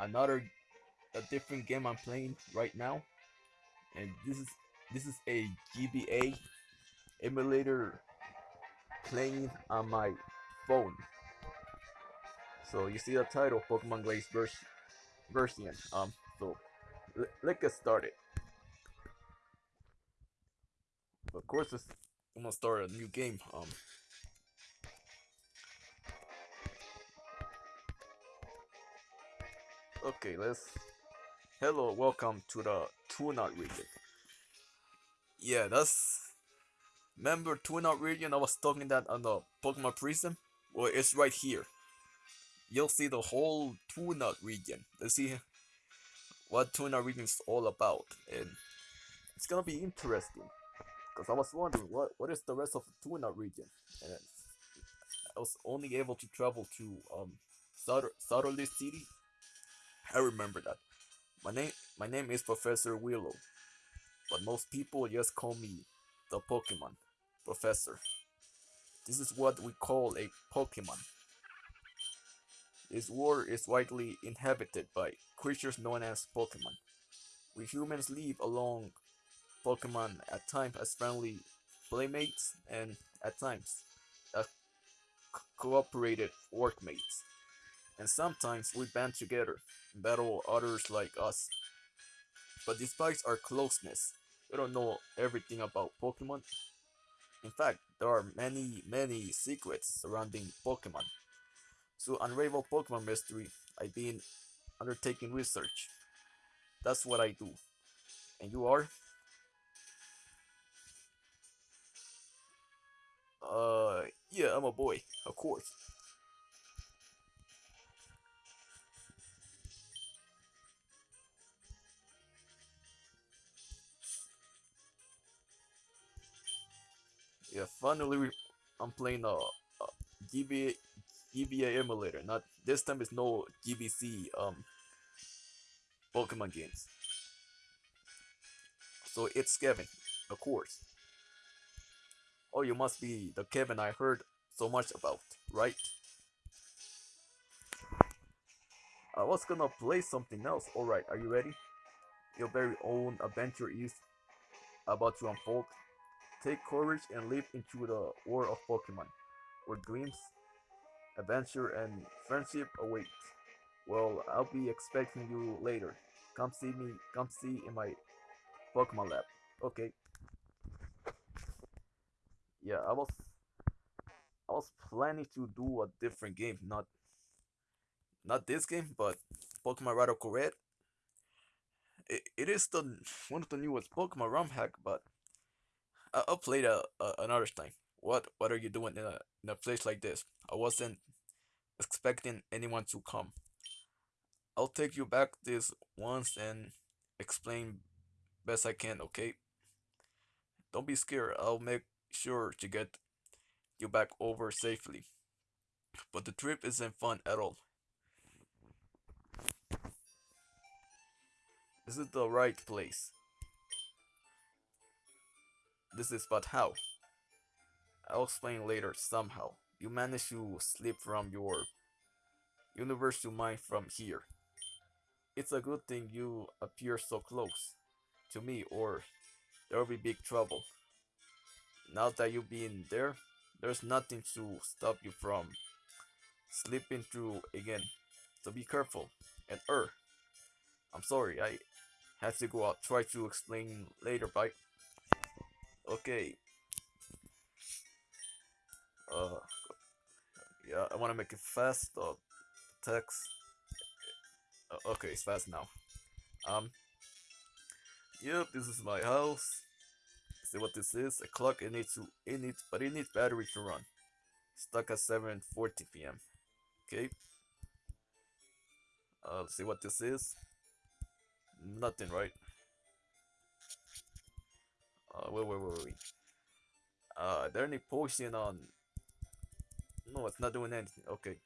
another a different game I'm playing right now, and this is this is a GBA emulator playing on my phone. So you see the title, Pokemon Glaze version. Um, so let's get started. Of course, I'm gonna start a new game. Um. Okay, let's. Hello, welcome to the Tunod region. Yeah, that's. Remember Tunod region? I was talking that on the Pokemon Prism. Well, it's right here. You'll see the whole Tunod region. Let's see what Tunod region is all about, and it's gonna be interesting. Cause I was wondering what what is the rest of the Tunod region, and I was only able to travel to um Southerly City I remember that. My name my name is Professor Willow, but most people just call me the Pokemon Professor. This is what we call a Pokemon. This world is widely inhabited by creatures known as Pokemon. We humans live along Pokemon at times as friendly playmates and at times as cooperated workmates and sometimes we band together battle others like us. But despite our closeness, we don't know everything about Pokemon. In fact, there are many, many secrets surrounding Pokemon. To unravel Pokemon mystery, I've been undertaking research. That's what I do. And you are? Uh, yeah, I'm a boy, of course. Yeah, finally I'm playing a, a GBA, GBA emulator. Not this time it's no GBC um Pokemon games. So it's Kevin, of course. Oh, you must be the Kevin I heard so much about, right? I was gonna play something else. Alright, are you ready? Your very own adventure is about to unfold. Take courage and leap into the world of Pokemon, where dreams, adventure, and friendship await. Well, I'll be expecting you later. Come see me, come see in my Pokemon lab. Okay. Yeah, I was I was planning to do a different game, not not this game, but Pokemon Radical Red. It, it is the one of the newest Pokemon ROM hack, but I- will play that uh, another time. What What are you doing in a in a place like this? I wasn't expecting anyone to come. I'll take you back this once and explain best I can. Okay. Don't be scared. I'll make sure to get you back over safely. But the trip isn't fun at all. Is the right place. This is but how. I'll explain later somehow. You managed to slip from your universe to mine from here. It's a good thing you appear so close to me or there'll be big trouble. Now that you've been there, there's nothing to stop you from slipping through again. So be careful. And er, I'm sorry, I had to go out. Try to explain later, bye. Okay. Uh, yeah, I want to make it fast. Uh, text. Uh, okay, it's fast now. Um. Yep, this is my house. See what this is? A clock. It needs to. It needs, but it needs battery to run. Stuck at 7:40 p.m. Okay. Uh, see what this is. Nothing, right? Uh, wait, wait, wait, wait. Uh, there any potion on? No, it's not doing anything. Okay.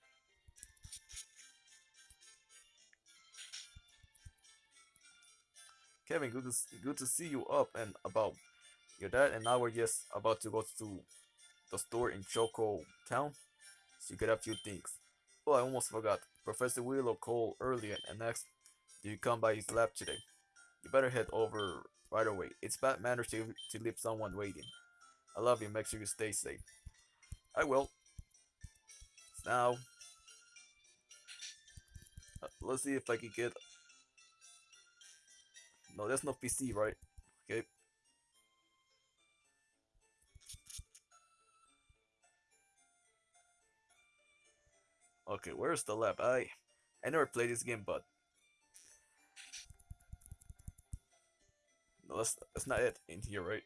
Kevin, good to good to see you up and about. Your dad and I were just about to go to the store in Choco Town, so you get a few things. Oh, I almost forgot. Professor Willow called earlier and asked, "Do you come by his lab today?" Better head over right away. It's bad manners to, to leave someone waiting. I love you. Make sure you stay safe. I will. Now, uh, let's see if I can get. No, that's not PC, right? Okay. Okay, where's the lab? I I never played this game, but that's that's not it in here, right?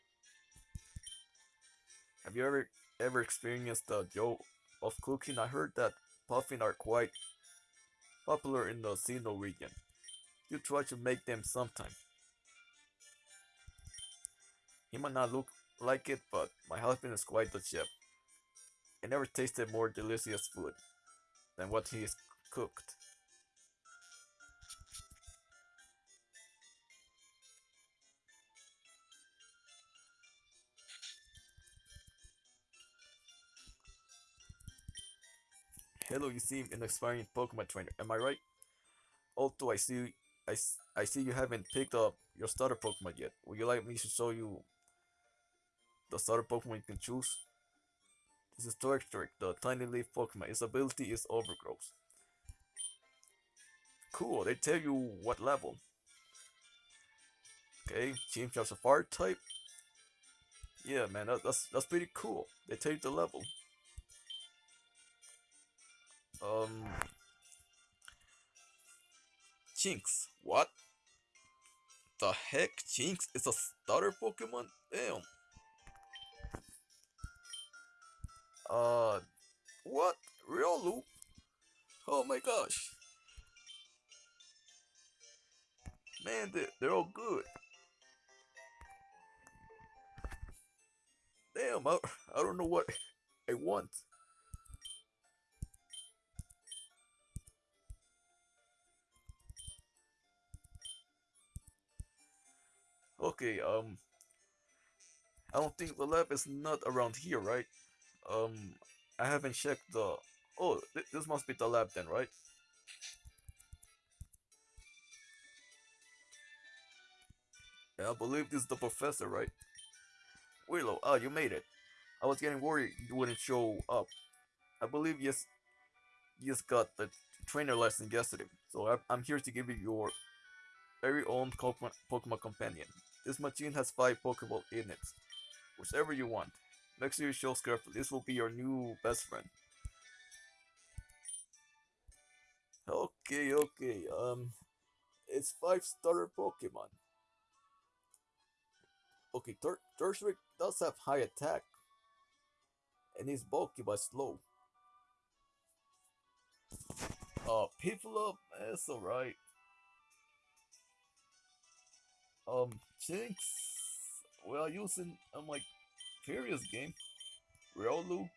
Have you ever ever experienced the joy of cooking? I heard that Poffin are quite popular in the Sinnoh region. You try to make them sometime. He might not look like it, but my husband is quite the chef. I never tasted more delicious food than what he has cooked. Hello, you seem an aspiring Pokemon trainer. Am I right? Although I see, I, I see you haven't picked up your starter Pokemon yet. Would you like me to show you the starter Pokemon you can choose? This is Turtwig, the tiny leaf Pokemon. Its ability is Overgrowth. Cool, they tell you what level. Okay, Chimchar's a fire type. Yeah, man, that, that's that's pretty cool. They tell you the level. Um, Jynx. What the heck? Jynx is a starter Pokemon? Damn. Uh, what? Riolu? Oh my gosh. Man, they're, they're all good. Damn, I, I don't know what I want. Okay, um, I don't think the lab is not around here, right? Um, I haven't checked the. Oh, th- this must be the lab then, right? Yeah, I believe this is the professor, right? Willow, ah, you made it. I was getting worried you wouldn't show up. I believe you just, you just got the trainer lesson yesterday, so I- I'm here to give you your very own Pokemon, Pokemon companion. This machine has five Pokeball in it, whichever you want. Make sure you show carefully. This will be your new best friend. Okay, okay. Um, it's five starter Pokemon. Okay, Tur- does have high attack, and is bulky but slow. Uh, people up, that's alright. Um, Jynx, well, using my previous game, Riolu,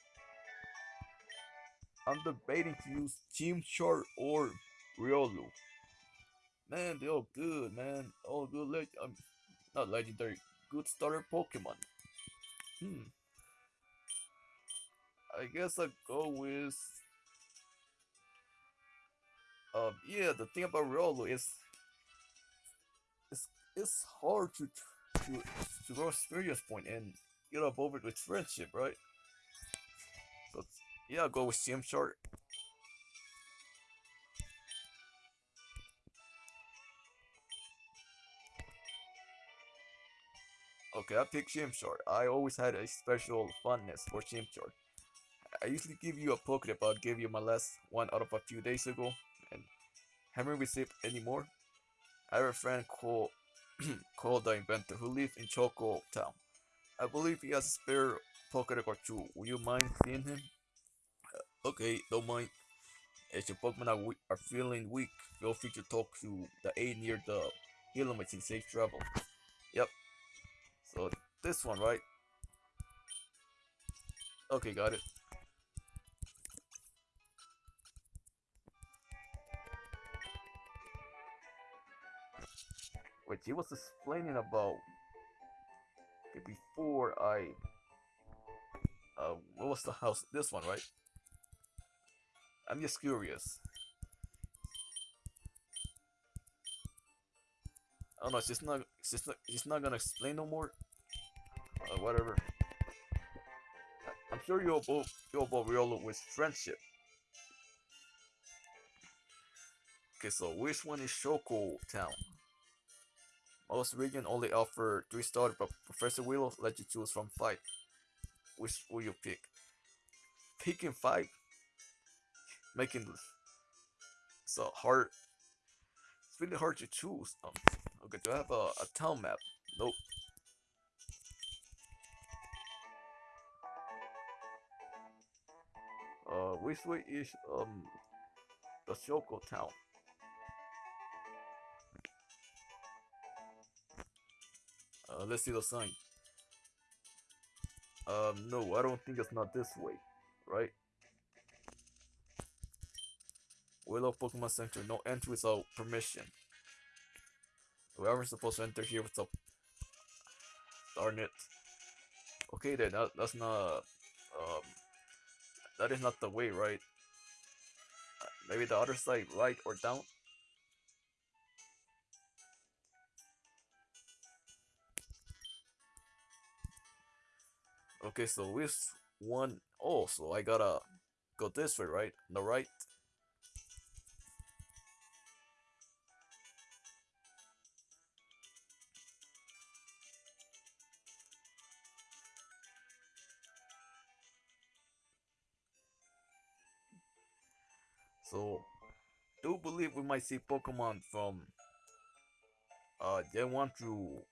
I'm debating to use Chimchar or Riolu. Man, they're all good, man. All good, leg- um, not legendary, good starter Pokemon. Hmm, I guess I'll go with. Um, yeah, the thing about Riolu is it's hard to to to grow experience point and get above it with friendship, right? But yeah, I'll go with Chimchar. Okay, I picked Chimchar. I always had a special fondness for Chimchar. I usually give you a Pokéball, but I gave you my last one out of a few days ago, and haven't received any more. I have a friend called called the inventor who lives in Choco Town. I believe he has a spare Pokédex or two. Would you mind seeing him? Uh, okay, don't mind. If your Pokemon are, we- are feeling weak, feel free to talk to the A near the healing machine safe travel. Yep. So this one, right? Okay, got it. which he was explaining about before I uh what was the house this one right? I'm just curious. Oh no, she's not she's not she's not gonna explain no more? Uh, whatever. I'm sure you all, both you'll both real with friendship. Okay so which one is Choco Town? Most region only offer three stars, but Professor Willow let you choose from five. Which will you pick? Picking five, making so hard. It's really hard to choose. Um, okay, do I have a, a town map? Nope. Uh, which way is um the Choco town? Let's see the sign. Um, no, I don't think it's not this way, right? Willow Pokemon Center, no entry without permission. Whoever's supposed to enter here without. Darn it. Okay then, that, that's not. Um, that is not the way, right? Maybe the other side, right or down? Okay, so which one? Oh, so I gotta go this way, right? The right. So, do believe we might see Pokemon from uh Gen 1 through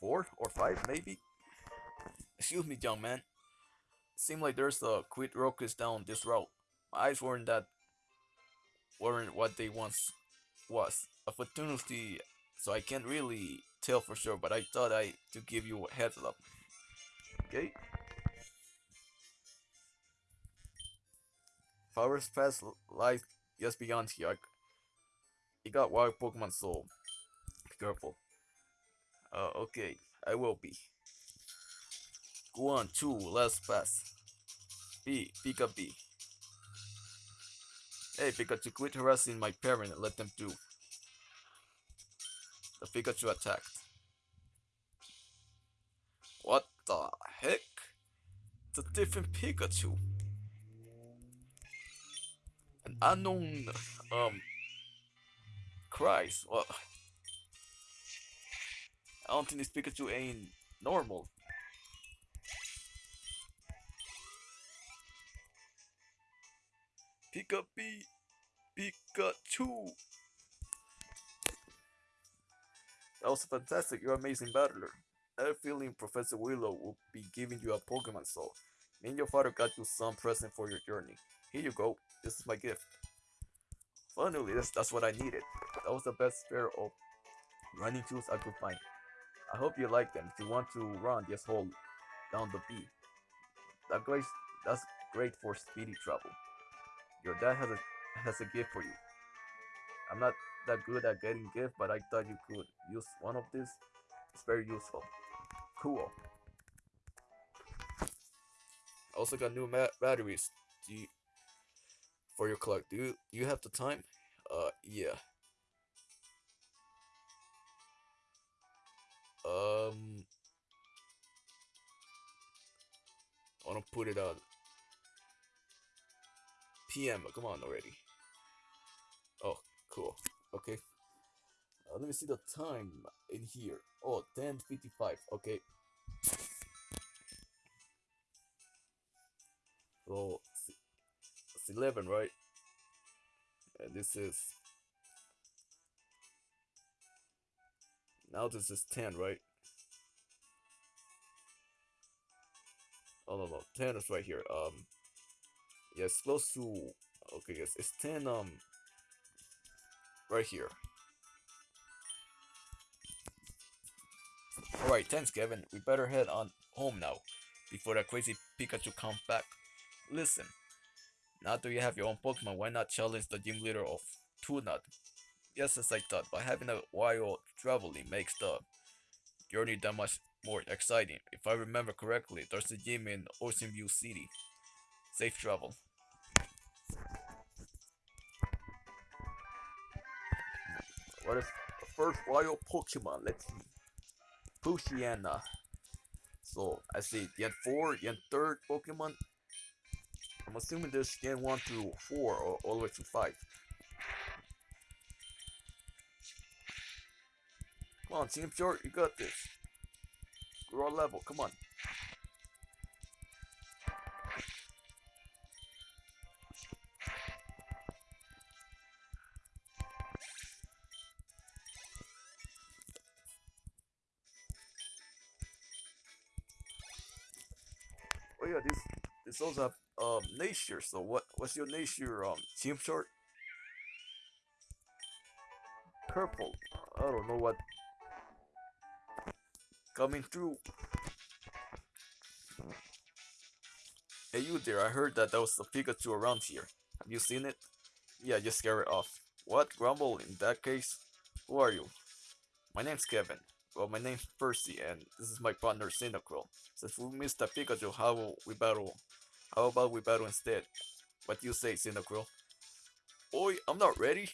4 or 5, maybe? Excuse me, young man. Seem like there's a quit rockets down this route. My eyes weren't that weren't what they once was. A opportunity, so I can't really tell for sure, but I thought I to give you a heads up. Okay. Forest Pass lies just beyond here. You got wild Pokemon, so be careful. Uh, okay, I will be. Go on, two, last pass. B, Pika B. Hey Pikachu, to quit harassing my parent and let them do. The Pikachu attacked. What the heck? It's a different Pikachu. An unknown, um, cries. Well, I don't think this Pikachu ain't normal. Pika B, Pikachu. That was fantastic. You're an amazing battler. I have a feeling Professor Willow will be giving you a Pokemon Soul. Me and your father got you some present for your journey. Here you go. This is my gift. Finally, that's, that's what I needed. That was the best pair of running shoes I could find. I hope you like them. If you want to run, just hold down the B. That great, that's great for speedy travel. Your dad has a has a gift for you. I'm not that good at getting gifts, but I thought you could use one of these. It's very useful. Cool. I also got new batteries. Do you, for your clock? Do you do you have the time? Uh, yeah. Um, I want to put it on PM. Come on already. Oh, cool. Okay. Uh, let me see the time in here. Oh, 10.55. Okay. So, it's 11, right? And this is... Now this is 10, right? Oh, no, no. 10 is right here. Um, yeah, it's close to... Okay, yes, it's 10, um... Right here. Alright, thanks, Kevin. We better head on home now. Before that crazy Pikachu comes back. Listen. Now that you have your own Pokemon, why not challenge the gym leader of Tunod? Yes, as I thought, but having a wild traveling makes the journey that much more exciting. If I remember correctly, there's a gym in Ocean View City. Safe travel. What is the first wild Pokemon. Let's see. Poochyena. So I see Gen 4, Gen 3rd Pokemon. I'm assuming there's Gen 1 through 4 or all the way to 5. Come on, Chimchar, you got this. Grow level, come on. This also um nature. So what what's your nature um Chimchar? Purple. I don't know what coming through. Hey you there, I heard that there was a Pikachu around here. Have you seen it? Yeah, just scare it off. What? Grumble in that case? Who are you? My name's Kevin. Well, my name's Percy, and this is my partner Cyndaquil. Since we missed the Pikachu, how will we battle? How about we battle instead? What do you say, Cyndaquil? Boy, I'm not ready.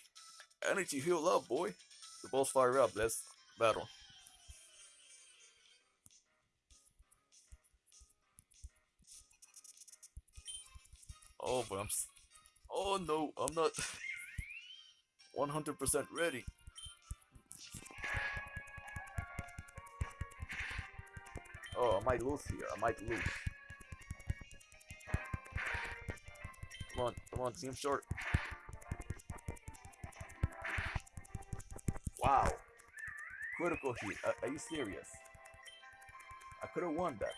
Energy heal up, boy. The balls fire up. Let's battle. Oh, but I'm. Oh no, I'm not 100% ready. Oh, I might lose here. I might lose. Come on, come on, Chimchar. Wow. Critical hit. Are, are you serious? I could have won that.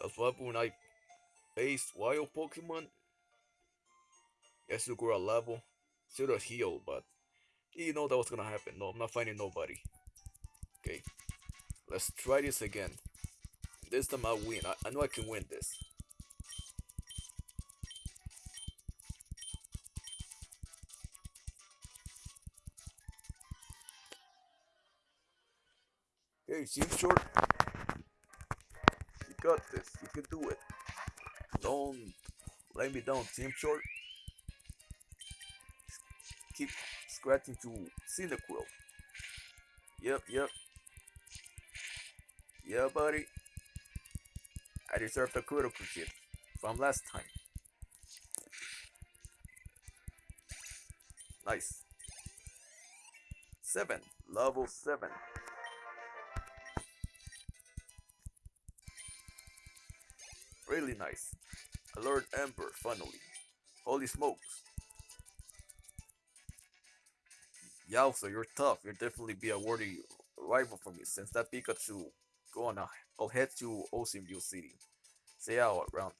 That's why when I faced wild Pokemon, yes, you grow a level, should have healed, but you know that was gonna happen. No, I'm not finding nobody. Okay, let's try this again. This time I'll win. I, I know I can win this. Okay, Team Short. You got this. You can do it. Don't let me down, Chimchar. Keep scratching to Cyndaquil. Yep, yep. Yeah, buddy. I deserve the critical hit from last time. Nice. Seven. Level seven. Really nice. Alert Ember, finally. Holy smokes. Yowza, you're tough. You'll definitely be a worthy rival for me since that Pikachu. Go on. I'll head to Ocean View City. Say out around.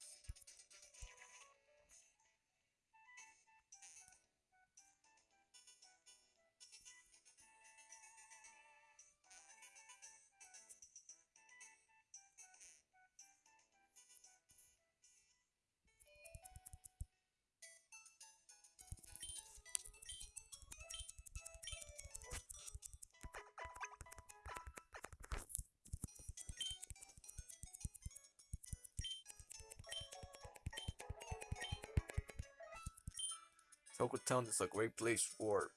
Town is a great place for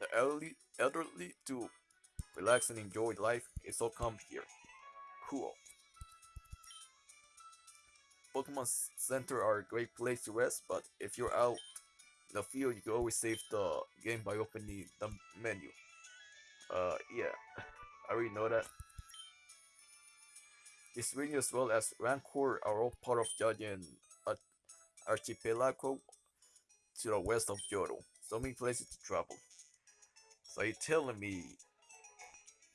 the elderly, elderly to relax and enjoy life. It's all come here. Cool. Pokemon Center are a great place to rest, but if you're out in the field, you can always save the game by opening the menu. Uh, yeah, I already know that. This region as well as Rancor are all part of Giant Ar- Archipelago to the west of Johto. So many places to travel. So you're telling me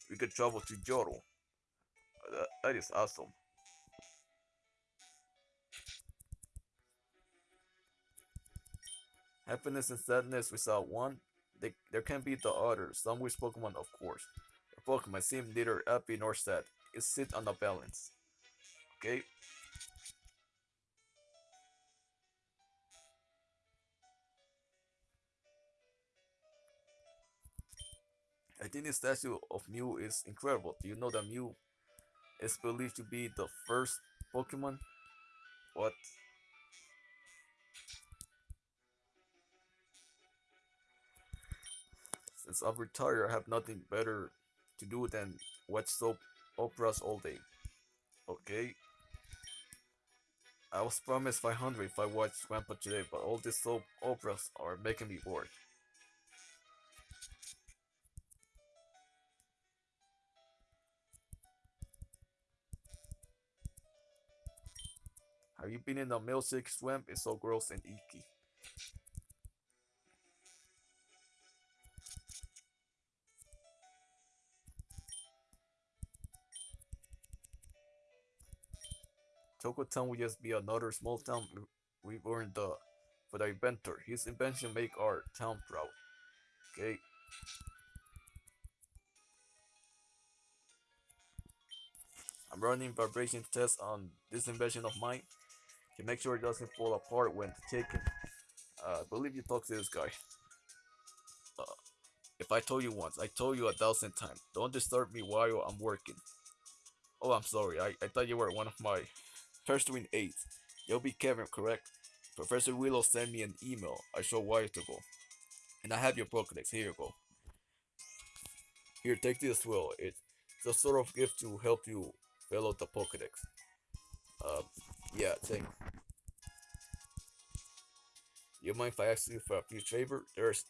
we could travel to Johto? Uh, that, that is awesome. Happiness and sadness without one, they, there can be the other. Some wish Pokemon, of course. Pokemon seem neither happy nor sad. It sits on a balance. Okay? I think the statue of Mew is incredible. Do you know that Mew is believed to be the first Pokemon. What? Since I'm retired, I have nothing better to do than watch soap operas all day. Okay? I was promised 500 if I watched Grandpa today, but all these soap operas are making me bored. You been in the milkshake swamp? It's so gross and icky. Choco Town will just be another small town we weren't the for the inventor. His invention make our town proud. Okay. I'm running vibration tests on this invention of mine to make sure it doesn't fall apart when taken. Uh, I believe you talked to this guy. Uh, if I told you once, I told you a thousand times. Don't disturb me while I'm working. Oh, I'm sorry. I, I thought you were one of my first pursuing aides. You'll be Kevin, correct? Professor Willow sent me an email I showed while ago. And I have your Pokedex. Here you go. Here, take this well. It's a sort of gift to help you fill out the Pokedex. Uh, yeah, thanks. You mind if I ask you for a few favor? There's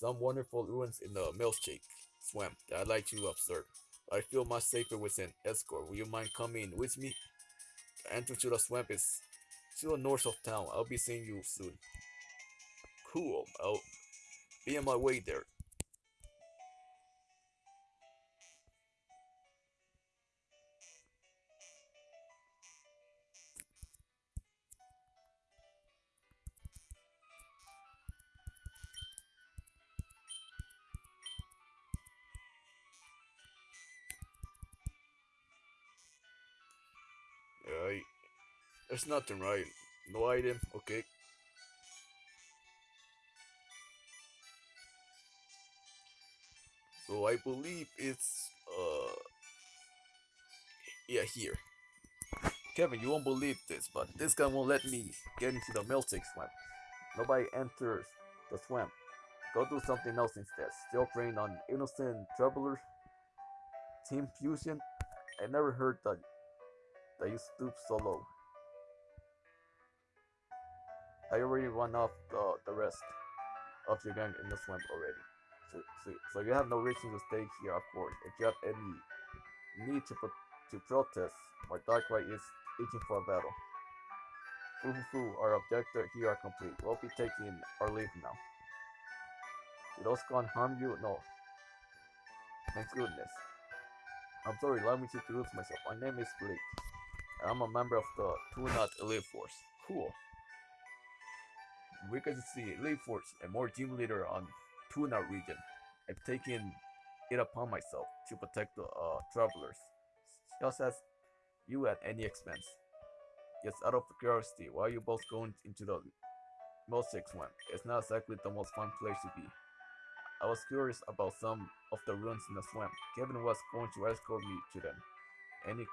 some wonderful ruins in the milkshake swamp that I'd like to observe. I feel much safer with an escort. Will you mind coming with me? The entrance to the swamp is to the north of town. I'll be seeing you soon. Cool. I'll be on my way there. There's nothing right. No item. Okay. So I believe it's uh yeah here. Kevin, you won't believe this, but this guy won't let me get into the milkshake swamp. Nobody enters the swamp. Go do something else instead. Still preying on innocent travelers. Team Fusion. I never heard that that you stoop so low. I already run off the, the rest of your gang in the swamp already. So, so, so you have no reason to stay here, of course. If you have any need to pro to protest, my Darkrai is itching for a battle. Foo, our objective here are complete. We'll be taking our leave now. Did gone harm you? No. Thank goodness. I'm sorry, allow me introduce myself. My name is Blake. And I'm a member of the Two Not Elite Force. Cool. We can see Elite Force and more team leader on Tunod region. I've taken it upon myself to protect the uh, travelers, just as you at any expense. Yes, out of curiosity, why are you both going into the Milkshake Swamp? It's not exactly the most fun place to be. I was curious about some of the ruins in the swamp. Kevin was going to escort me to them. Any,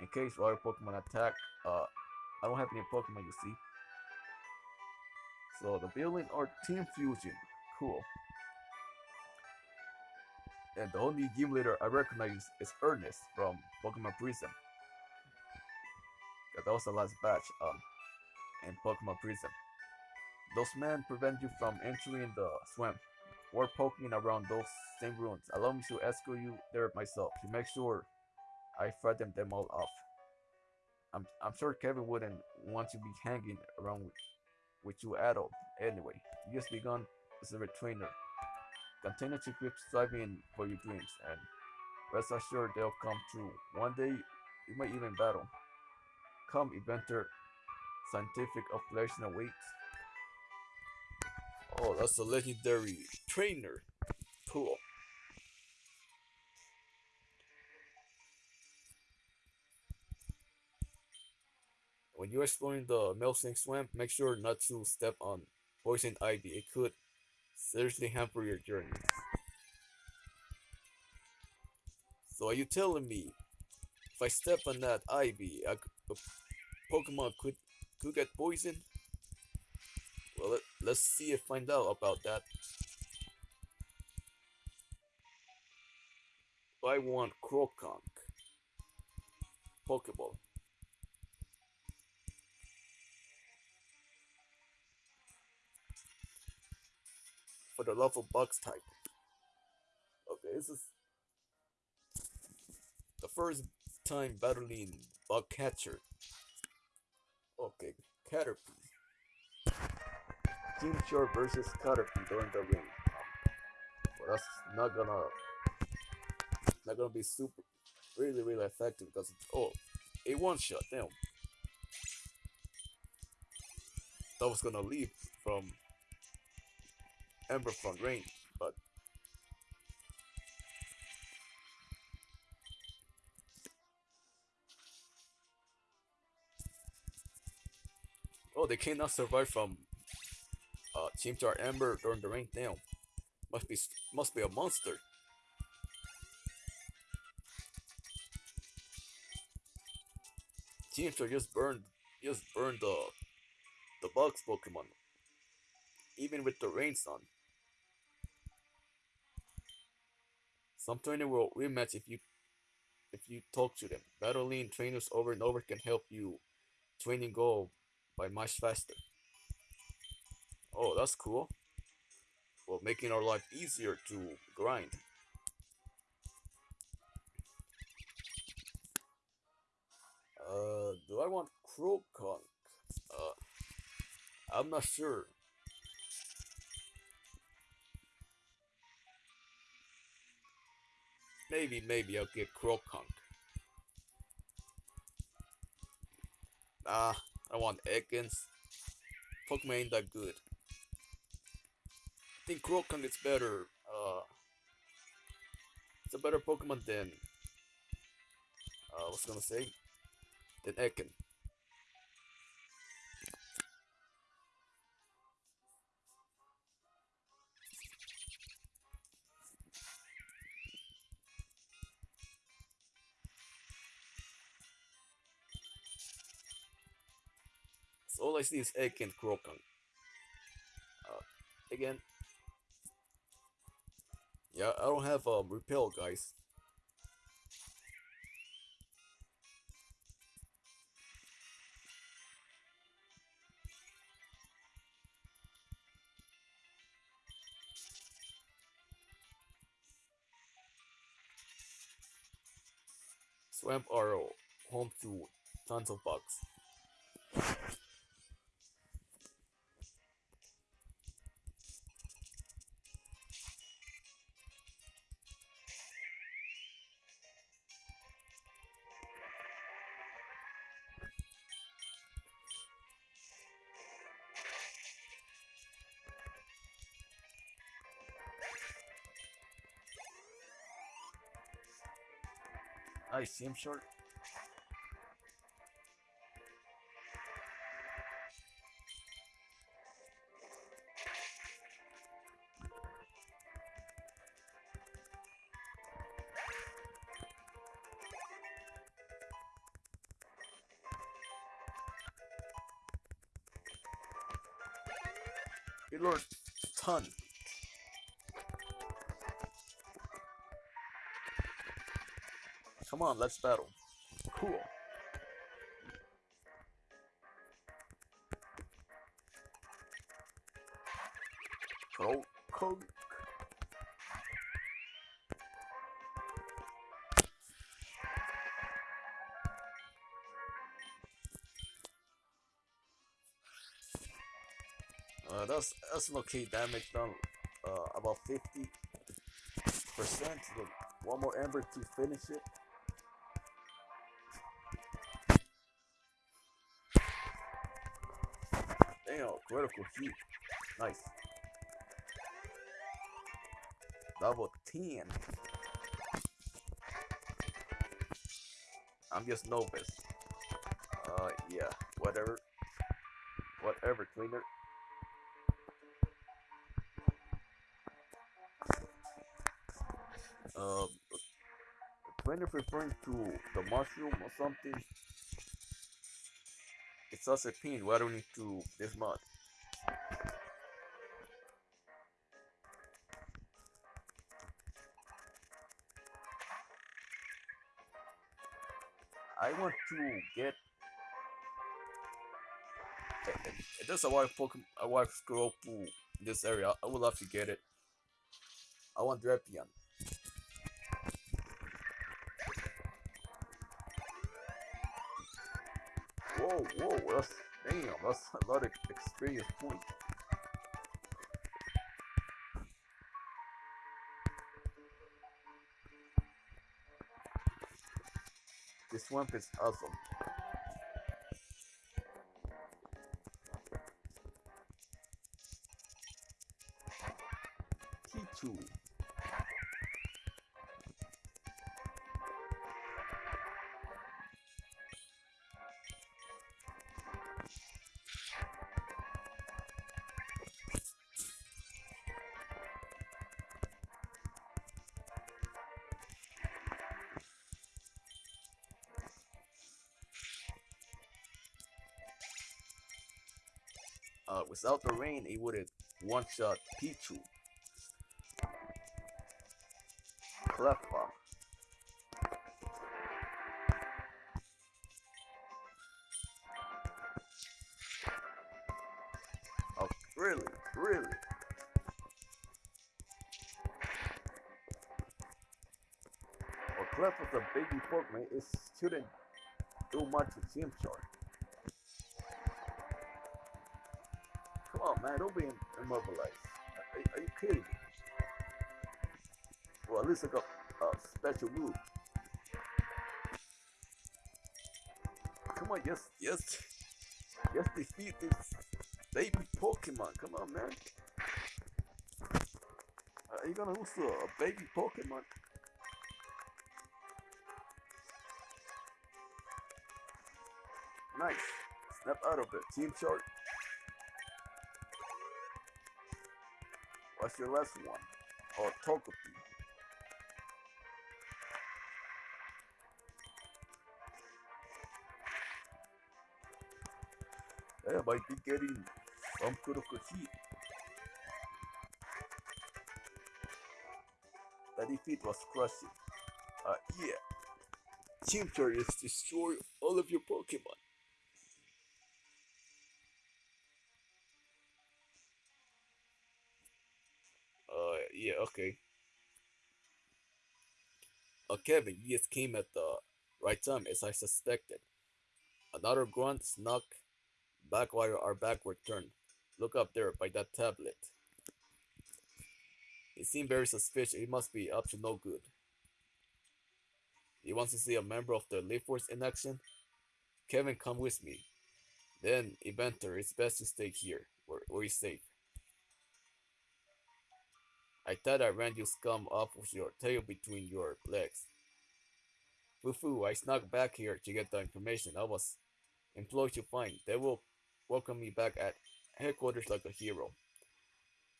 in case other Pokemon attack, uh, I don't have any Pokemon, you see. So the building are Team Fusion. Cool. And the only game leader I recognize is Ernest from Pokemon Prism. That was the last batch um in Pokemon Prism. Those men prevent you from entering the swamp or poking around those same ruins. Allow me to escort you there myself to make sure I frighten them all off. I'm, I'm sure Kevin wouldn't want to be hanging around with, with you at all. Anyway, just begun as a trainer. Continue to keep striving for your dreams and rest assured they'll come true. One day you might even battle. Come, inventor, scientific affiliation awaits. Oh, that's a legendary trainer. Cool. When you're exploring the Milkshake Swamp, make sure not to step on poison ivy. It could seriously hamper your journey. So are you telling me if I step on that ivy, a Pokemon could could get poisoned. Well, let, let's see and find out about that. I want Croagunk. Pokeball. For the love of bugs type. Okay, this is the first time battling bug catcher. Okay, Caterpie. Team Short versus Caterpie during the ring. But that's not gonna not gonna be super really really effective because it's oh a one shot damn that was gonna leave from Ember from Rain but Oh they cannot survive from uh Chimchar Ember during the rain damn must be must be a monster Chimchar just burned just burned the the bugs Pokemon. Even with the rain sun. Some trainer will rematch if you if you talk to them. Battling trainers over and over can help you training go by much faster. Oh, that's cool. Well, making our life easier to grind. Uh, do I want Croagunk? Uh, I'm not sure. Maybe, maybe I'll get Croagunk. Ah, I want Ekans. Pokemon ain't that good. I think Croagunk is better. Uh, it's a better Pokemon than. Uh, I was gonna say than Ekin. All I see is Egg and Croagunk. Uh, again. Yeah, I don't have um, repel, guys. Swamp Arrow, home to tons of bugs. See him short. Good lord, ton. Come on, let's battle. Cool. Go. Uh, that's that's okay damage done uh, about 50 percent. One more ember to finish it. Damn, critical hit. Nice. Level 10. I'm just novice. Uh, yeah, whatever. Whatever, cleaner. Um, is referring to the mushroom or something. It's such a pain. Why do we need to this mod? I want to get. Eh, eh, eh, There's a wife Pokemon, a wife scroll in this area. I would love to get it. I want Drapion. Whoa, whoa, that's damn, that's a lot of experience points. This swamp is awesome. Without the rain, it would have one-shot Pichu. Cleffa. Oh, really? Really? Well, Cleffa's a baby Pokemon. It shouldn't do much with Team Chart. Don't be immobilized. Are, are you kidding me? Well, at least I got a special move. Come on, yes, yes, yes, defeat this baby Pokemon. Come on, man. Are you gonna lose to a baby Pokemon? Nice. Snap out of it. Team chart. What's your last one? Oh, Togepi. Yeah, I might be getting some critical heat. That defeat was crushing. Uh, yeah. Team Chart is destroy all of your Pokemon. Yeah, okay. Uh, Kevin, you just came at the right time, as I suspected. Another grunt snuck back while our backward turned. Look up there by that tablet. He seemed very suspicious. He must be up to no good. He wants to see a member of the Leaf Force in action? Kevin, come with me. Then, Eventer, it's best to stay here, where, he's safe. I thought I ran you scum off with your tail between your legs. Fufu, I snuck back here to get the information I was employed to find. They will welcome me back at headquarters like a hero.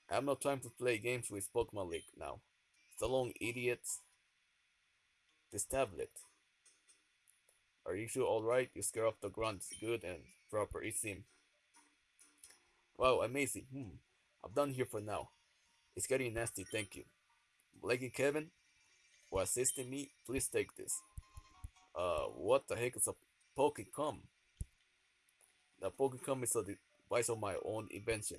I have no time to play games with Pokemon League now. So long, idiots. This tablet. Are you sure alright? You scare off the grunts. Good and proper, it seems. Wow, amazing. Hmm. I'm done here for now. It's getting nasty, thank you. Blake and Kevin, for assisting me, please take this. Uh, what the heck is a Pokecom? The Pokecom is a device of my own invention.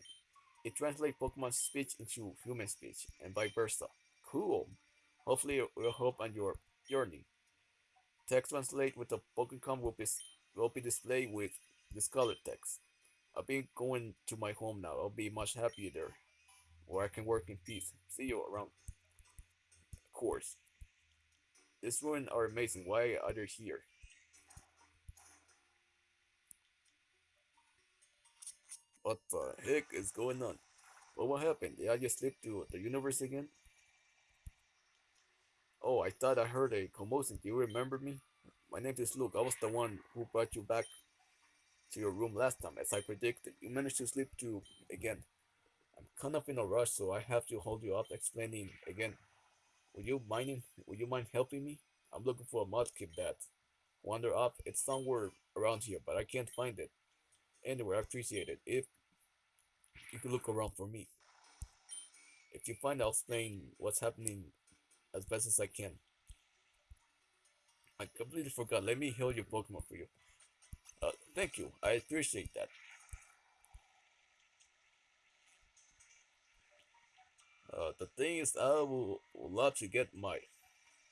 It translates Pokemon speech into human speech, and vice versa. Cool. Hopefully it will help on your journey. Text translate with the Pokecom will be, will be displayed with this colored text. I'll be going to my home now. I'll be much happier there where I can work in peace. See you around. Of course. These ruins are amazing. Why are they here? What the heck is going on? Well, what happened? Did I just slip to the universe again? Oh, I thought I heard a commotion. Do you remember me? My name is Luke. I was the one who brought you back to your room last time, as I predicted. You managed to sleep to again. I'm kind of in a rush, so I have to hold you up explaining again. Would you mind would you mind helping me? I'm looking for a Mudkip that wander up. It's somewhere around here, but I can't find it. Anyway, I appreciate it. If you could look around for me. If you find, I'll explain what's happening as best as I can. I completely forgot. Let me heal your Pokemon for you. Uh, thank you. I appreciate that. Uh, the thing is, I will love to get my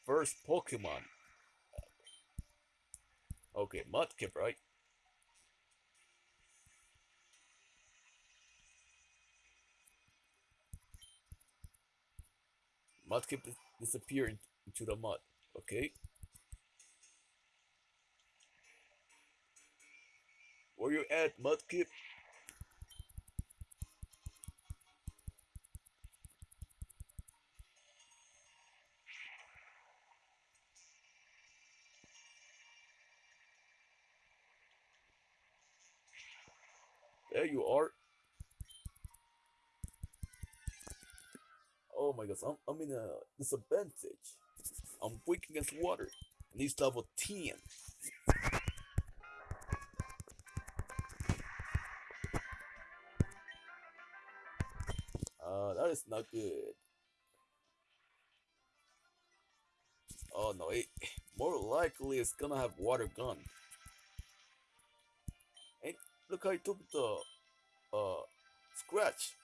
first Pokemon. Okay, Mudkip, right? Mudkip dis disappear into the mud, okay? Where you at, Mudkip? There you are. Oh my gosh, I'm, I'm in a disadvantage. I'm weak against water. And he's level 10. Uh, that is not good. Oh no, it, more likely it's gonna have water gun. Look how I took the uh scratch.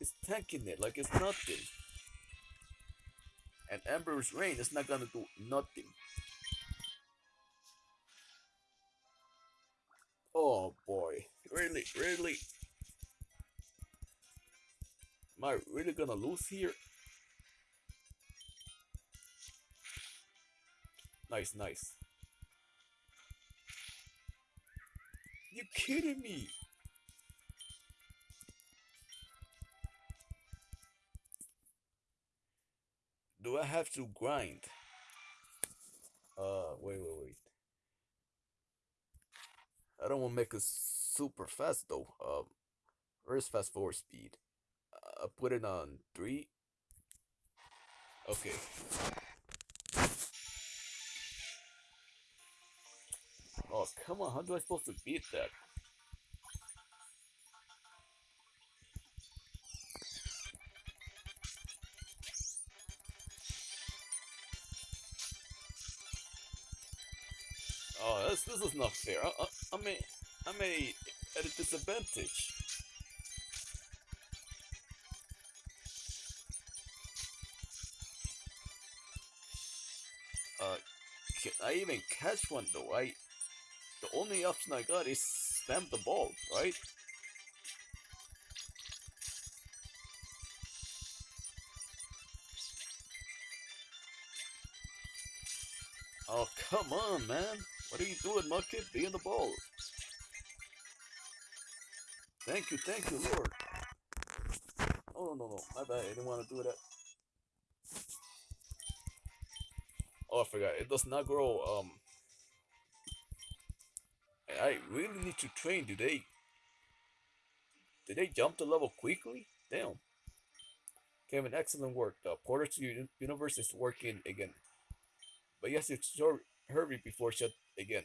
It's tanking it like it's nothing. And Ember's Rain is not gonna do nothing. Oh boy, really, really? Am I really gonna lose here? Nice, nice. You kidding me? Do I have to grind? Uh, wait, wait, wait. I don't want to make it super fast though. Um, where's fast forward speed? I put it on three. Okay. Oh, come on. How do I supposed to beat that? Oh, this, this is not fair. I, I, I'm a, I'm a, at a disadvantage. Uh, can I even catch one though? I, only option I got is stamp the ball, right? Oh, come on, man. What are you doing, Mudkip? Be in the ball. Thank you, thank you, Lord. Oh, no, no. My bad. I didn't want to do that. Oh, I forgot. It does not grow, um... I really need to train. Do they... Did they jump the level quickly? Damn. Kevin, excellent work. The Porter to Universe is working again. But yes, it's hurry before shut again.